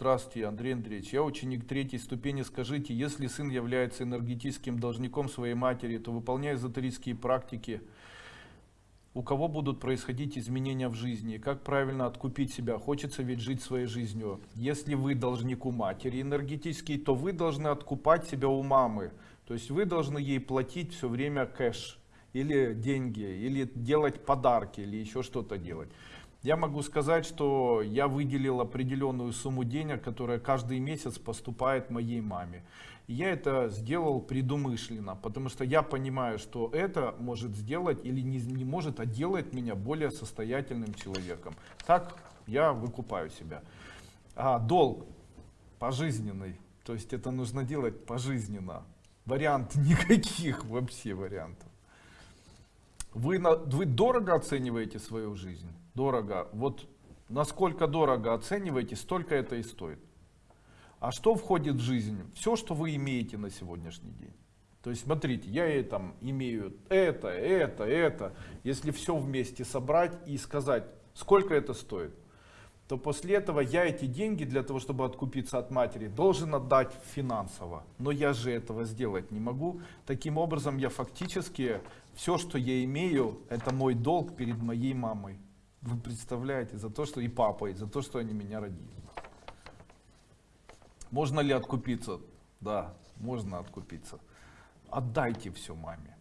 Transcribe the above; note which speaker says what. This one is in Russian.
Speaker 1: Здравствуйте, Андрей Андреевич. Я ученик третьей ступени. Скажите, если сын является энергетическим должником своей матери, то выполняя эзотерические практики, у кого будут происходить изменения в жизни, как правильно откупить себя, хочется ведь жить своей жизнью. Если вы должник у матери энергетический, то вы должны откупать себя у мамы. То есть вы должны ей платить все время кэш, или деньги, или делать подарки, или еще что-то делать. Я могу сказать, что я выделил определенную сумму денег, которая каждый месяц поступает моей маме. Я это сделал предумышленно, потому что я понимаю, что это может сделать или не, не может, а делает меня более состоятельным человеком. Так я выкупаю себя. А долг пожизненный, то есть это нужно делать пожизненно. Вариант никаких вообще вариантов. Вы, на, вы дорого оцениваете свою жизнь? Дорого. Вот насколько дорого оцениваете, столько это и стоит. А что входит в жизнь? Все, что вы имеете на сегодняшний день. То есть, смотрите, я там имею это, это, это. Если все вместе собрать и сказать, сколько это стоит, то после этого я эти деньги для того, чтобы откупиться от матери, должен отдать финансово. Но я же этого сделать не могу. Таким образом, я фактически, все, что я имею, это мой долг перед моей мамой. Вы представляете, за то, что и папой, за то, что они меня родили. Можно ли откупиться? Да, можно откупиться. Отдайте все маме.